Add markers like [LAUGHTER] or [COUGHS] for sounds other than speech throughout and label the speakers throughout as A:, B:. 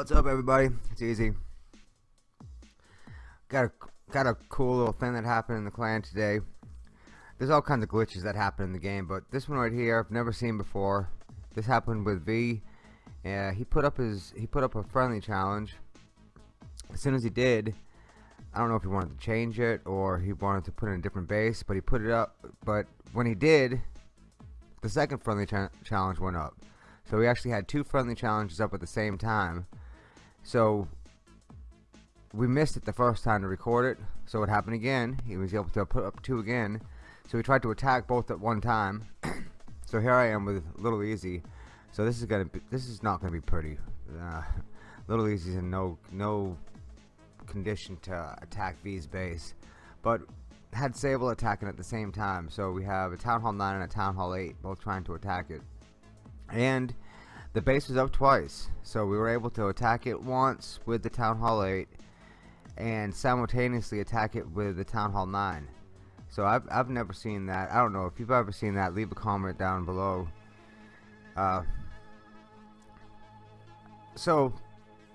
A: what's up everybody? It's easy. Got a got a cool little thing that happened in the clan today. There's all kinds of glitches that happen in the game, but this one right here I've never seen before. This happened with V. Yeah, he put up his he put up a friendly challenge. As soon as he did, I don't know if he wanted to change it or he wanted to put in a different base, but he put it up. But when he did, the second friendly cha challenge went up. So we actually had two friendly challenges up at the same time. So we missed it the first time to record it. So it happened again. He was able to put up two again. So we tried to attack both at one time. [COUGHS] so here I am with Little Easy. So this is gonna be this is not gonna be pretty. Uh, [LAUGHS] Little Easy's in no no condition to attack V's base. But had Sable attacking at the same time. So we have a Town Hall 9 and a Town Hall 8 both trying to attack it and the base was up twice so we were able to attack it once with the Town Hall 8 and simultaneously attack it with the Town Hall 9 so I've, I've never seen that. I don't know if you've ever seen that. Leave a comment down below. Uh, so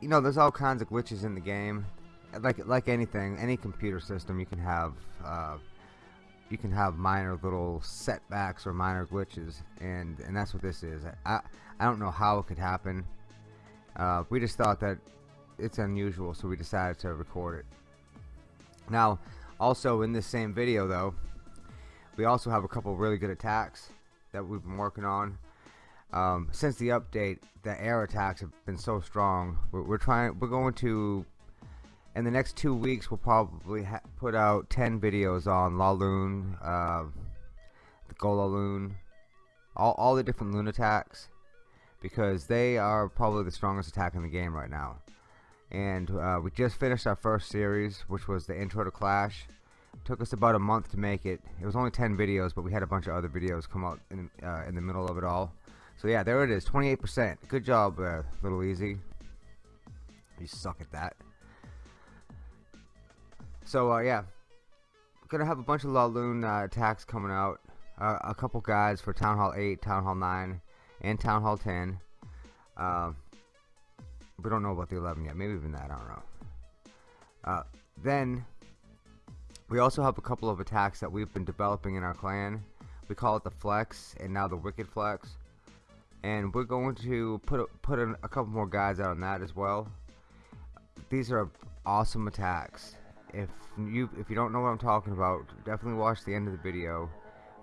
A: you know there's all kinds of glitches in the game. Like like anything any computer system you can have uh, you can have minor little setbacks or minor glitches and and that's what this is. I, I don't know how it could happen. Uh, we just thought that it's unusual so we decided to record it. Now also in this same video though we also have a couple really good attacks that we've been working on. Um, since the update the air attacks have been so strong. We're, we're trying we're going to in the next two weeks we'll probably put out 10 videos on Laloon, uh, the Golaloon, all, all the different loon attacks because they are probably the strongest attack in the game right now. And uh, we just finished our first series which was the intro to Clash. Took us about a month to make it. It was only 10 videos but we had a bunch of other videos come out in, uh, in the middle of it all. So yeah there it is 28% good job uh, little easy. You suck at that so uh, yeah, gonna have a bunch of Laloon uh, attacks coming out. Uh, a couple guides for Town Hall 8, Town Hall 9, and Town Hall 10. Uh, we don't know about the 11 yet. Maybe even that. I don't know. Uh, then we also have a couple of attacks that we've been developing in our clan. We call it the Flex and now the Wicked Flex. And we're going to put a, put a couple more guides out on that as well. These are awesome attacks if you if you don't know what I'm talking about definitely watch the end of the video.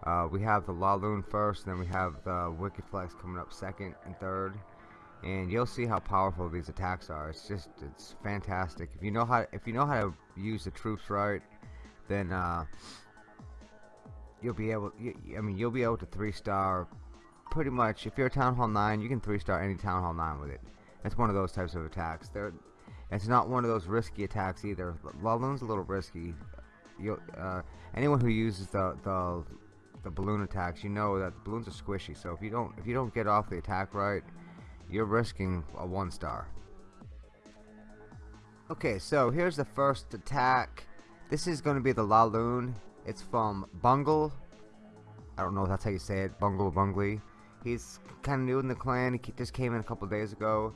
A: Uh, we have the Laloon first and then we have the Wicked Flex coming up second and third. And you'll see how powerful these attacks are. It's just it's fantastic. If you know how if you know how to use the troops right then uh, you'll be able you, I mean you'll be able to three star pretty much. If you're a Town Hall 9 you can three star any Town Hall 9 with it. It's one of those types of attacks. They're it's not one of those risky attacks either. Laloon's a little risky. You, uh, anyone who uses the, the the balloon attacks, you know that the balloons are squishy. So if you don't if you don't get off the attack right, you're risking a one star. Okay, so here's the first attack. This is going to be the Laloon. It's from Bungle. I don't know if that's how you say it. Bungle Bungly. He's kind of new in the clan. He just came in a couple days ago.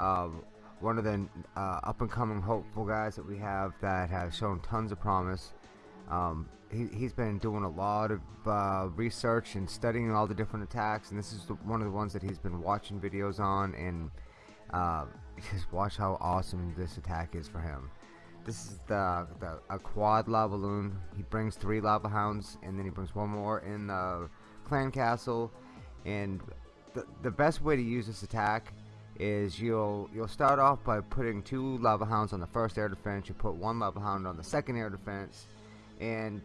A: Um, one of the uh, up and coming hopeful guys that we have that has shown tons of promise. Um, he, has been doing a lot of uh, research and studying all the different attacks, and this is the, one of the ones that he's been watching videos on and uh, just watch how awesome this attack is for him. This is the, the a quad lava loon. He brings three lava hounds, and then he brings one more in the clan castle. And the the best way to use this attack is you'll you'll start off by putting two lava hounds on the first air defense you put one lava hound on the second air defense and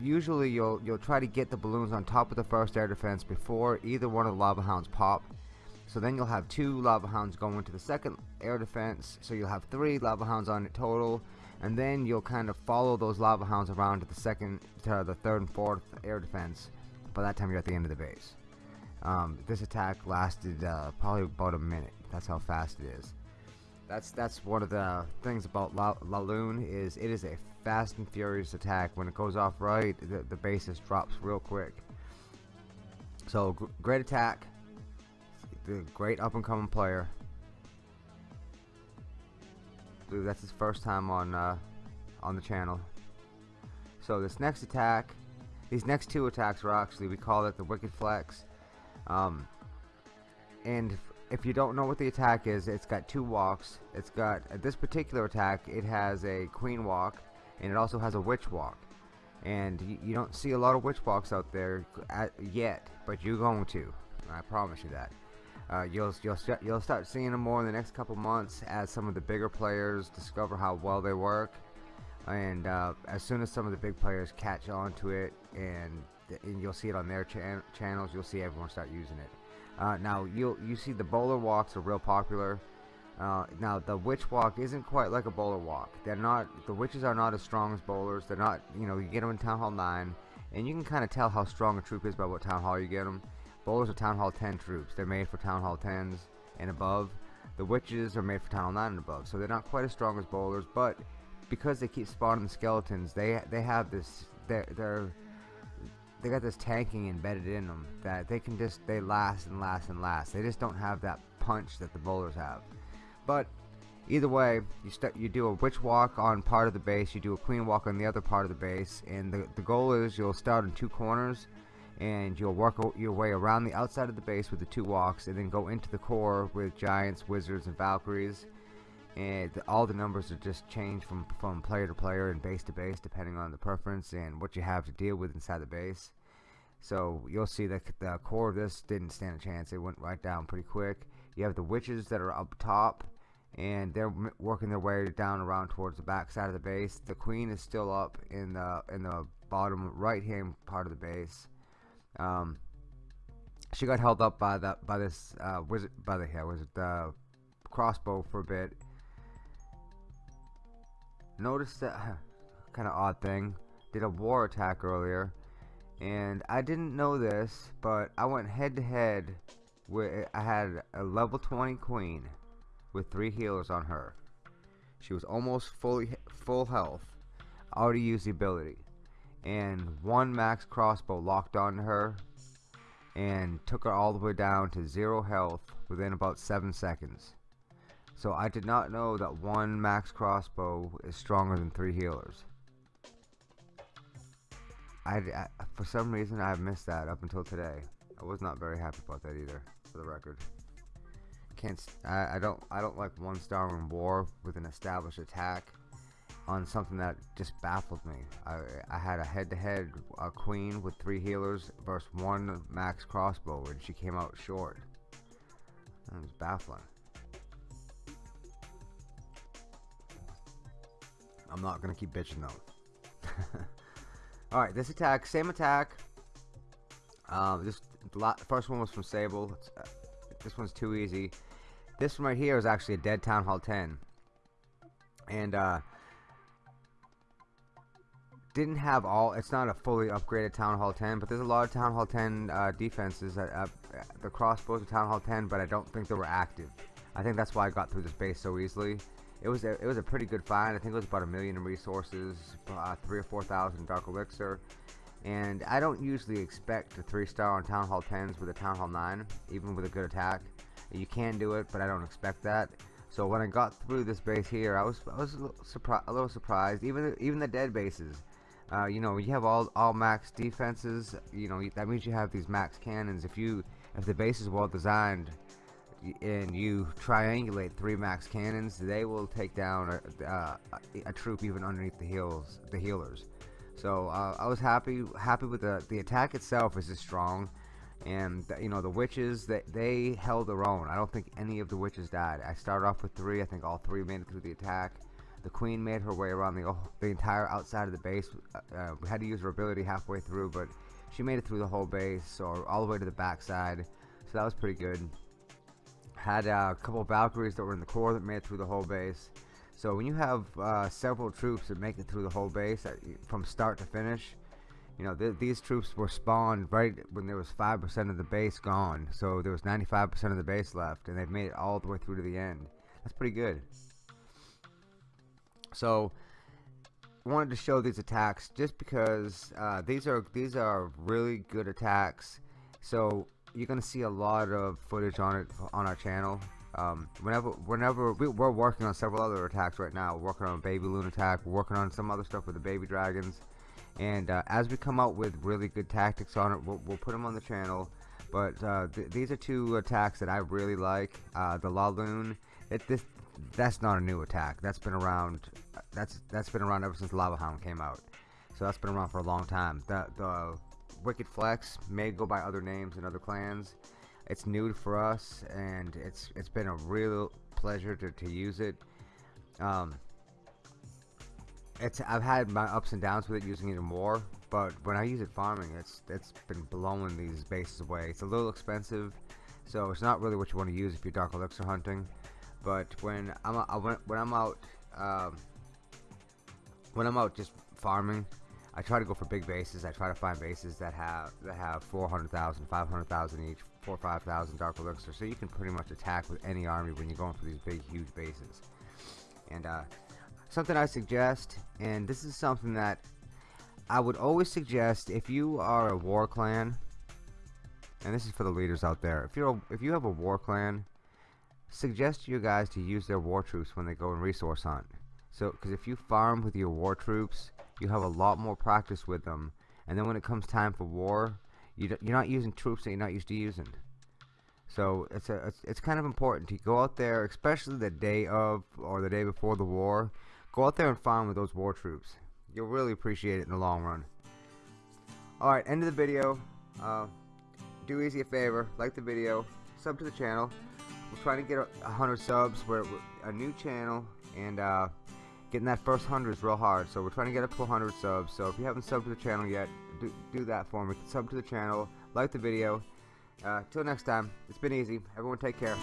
A: usually you'll you'll try to get the balloons on top of the first air defense before either one of the lava hounds pop. So then you'll have two lava hounds going to the second air defense so you'll have three lava hounds on it total and then you'll kind of follow those lava hounds around to the second to the third and fourth air defense by that time you're at the end of the base. Um, this attack lasted uh, probably about a minute that's how fast it is. That's that's one of the things about La Laloon is it is a fast and furious attack. When it goes off right, the, the basis drops real quick. So great attack, the great up and coming player. believe that's his first time on uh, on the channel. So this next attack, these next two attacks are actually we call it the Wicked Flex. Um, and if you don't know what the attack is, it's got two walks. It's got uh, this particular attack. It has a Queen walk, and it also has a Witch walk. And you, you don't see a lot of Witch walks out there at, yet, but you're going to. I promise you that. Uh, you'll you'll you'll start seeing them more in the next couple months as some of the bigger players discover how well they work, and uh, as soon as some of the big players catch on to it, and, and you'll see it on their chan channels, you'll see everyone start using it. Uh, now you you see the bowler walks are real popular. Uh, now the witch walk isn't quite like a bowler walk. They're not the witches are not as strong as bowlers. They're not you know you get them in Town Hall 9, and you can kind of tell how strong a troop is by what Town Hall you get them. Bowlers are Town Hall 10 troops. They're made for Town Hall 10s and above. The Witches are made for Town Hall 9 and above. So they're not quite as strong as Bowlers, but because they keep spawning the skeletons, they they have this they're, they're they got this tanking embedded in them that they can just they last and last and last. They just don't have that punch that the bowlers have. But either way, you you do a witch walk on part of the base, you do a queen walk on the other part of the base, and the the goal is you'll start in two corners and you'll work your way around the outside of the base with the two walks and then go into the core with giants, wizards, and valkyries and all the numbers are just changed from, from player to player and base to base depending on the preference and what you have to deal with inside the base. So you'll see that the core of this didn't stand a chance. It went right down pretty quick. You have the witches that are up top and they're working their way down around towards the back side of the base. The queen is still up in the in the bottom right hand part of the base. Um, she got held up by that by this uh, wizard by the yeah, wizard uh, crossbow for a bit. Notice that [LAUGHS] kind of odd thing. Did a war attack earlier, and I didn't know this, but I went head to head with I had a level 20 queen with three healers on her. She was almost fully full health. I already used the ability and one max crossbow locked onto her and took her all the way down to zero health within about seven seconds. So I did not know that one max crossbow is stronger than three healers. I, I, for some reason I have missed that up until today. I was not very happy about that either, for the record. Can't I, I don't I don't like one star in war with an established attack on something that just baffled me. I, I had a head-to-head -head, queen with three healers versus one max crossbow, and she came out short. That was baffling. I'm not gonna keep bitching though. [LAUGHS] Alright, this attack, same attack. Um, this the first one was from Sable. Uh, this one's too easy. This one right here is actually a dead Town Hall 10. And uh, didn't have all it's not a fully upgraded Town Hall 10 but there's a lot of Town Hall 10 uh, defenses uh, uh, the crossbows of Town Hall 10 but I don't think they were active I think that's why I got through this base so easily it was a, it was a pretty good find. I think it was about a million in resources uh, three or four thousand dark elixir. And I don't usually expect a three star on Town Hall 10s with a Town Hall 9 even with a good attack. You can do it but I don't expect that. So when I got through this base here I was I was a little, surpri a little surprised. Even even the dead bases uh, you know, you have all all max defenses. You know, that means you have these max cannons. If you if the base is well designed and you triangulate three max cannons, they will take down a, uh, a troop even underneath the heels the healers. So uh, I was happy happy with the the attack itself is strong, and you know the witches they they held their own. I don't think any of the witches died. I started off with three. I think all three made it through the attack. The queen made her way around the, the entire outside of the base. Uh, uh, we had to use her ability halfway through, but she made it through the whole base, or all the way to the backside. So that was pretty good. Had uh, a couple Valkyries that were in the core that made it through the whole base. So when you have uh, several troops that make it through the whole base uh, from start to finish, you know th these troops were spawned right when there was 5% of the base gone. So there was 95% of the base left, and they've made it all the way through to the end. That's pretty good. So wanted to show these attacks just because uh, these are these are really good attacks. So you're gonna see a lot of footage on it on our channel. Um, whenever, whenever we, we're working on several other attacks right now, we're working on baby loon attack, we're working on some other stuff with the baby dragons, and uh, as we come out with really good tactics on it, we'll, we'll put them on the channel. But uh, th these are two attacks that I really like. Uh, the Laloon, it this that's not a new attack. That's been around. That's that's been around ever since Lava Hound came out. So that's been around for a long time. The the Wicked Flex may go by other names in other clans. It's new for us, and it's it's been a real pleasure to, to use it. Um, it's I've had my ups and downs with it using it more, but when I use it farming, it's it's been blowing these bases away. It's a little expensive, so it's not really what you want to use if you're dark elixir hunting. But when I'm I when I'm out um, when I'm out just farming, I try to go for big bases. I try to find bases that have that have 400,000, 500,000 each, four, five thousand dark elixir, so you can pretty much attack with any army when you're going for these big, huge bases. And uh, something I suggest, and this is something that I would always suggest if you are a war clan, and this is for the leaders out there. If you're a, if you have a war clan, suggest to you guys to use their war troops when they go and resource hunt. So, because if you farm with your war troops, you have a lot more practice with them, and then when it comes time for war, you you're not using troops that you're not used to using. So it's a it's, it's kind of important to go out there, especially the day of or the day before the war. Go out there and farm with those war troops. You'll really appreciate it in the long run. Alright, end of the video. Uh, do Easy a favor, like the video, sub to the channel. We're trying to get a, a hundred subs. We're, we're, a new channel, and uh, getting that first hundred is real hard. So we're trying to get up to 100 subs. So if you haven't subbed to the channel yet, do, do that for me. Sub to the channel, like the video. Uh, till next time, it's been easy. Everyone take care.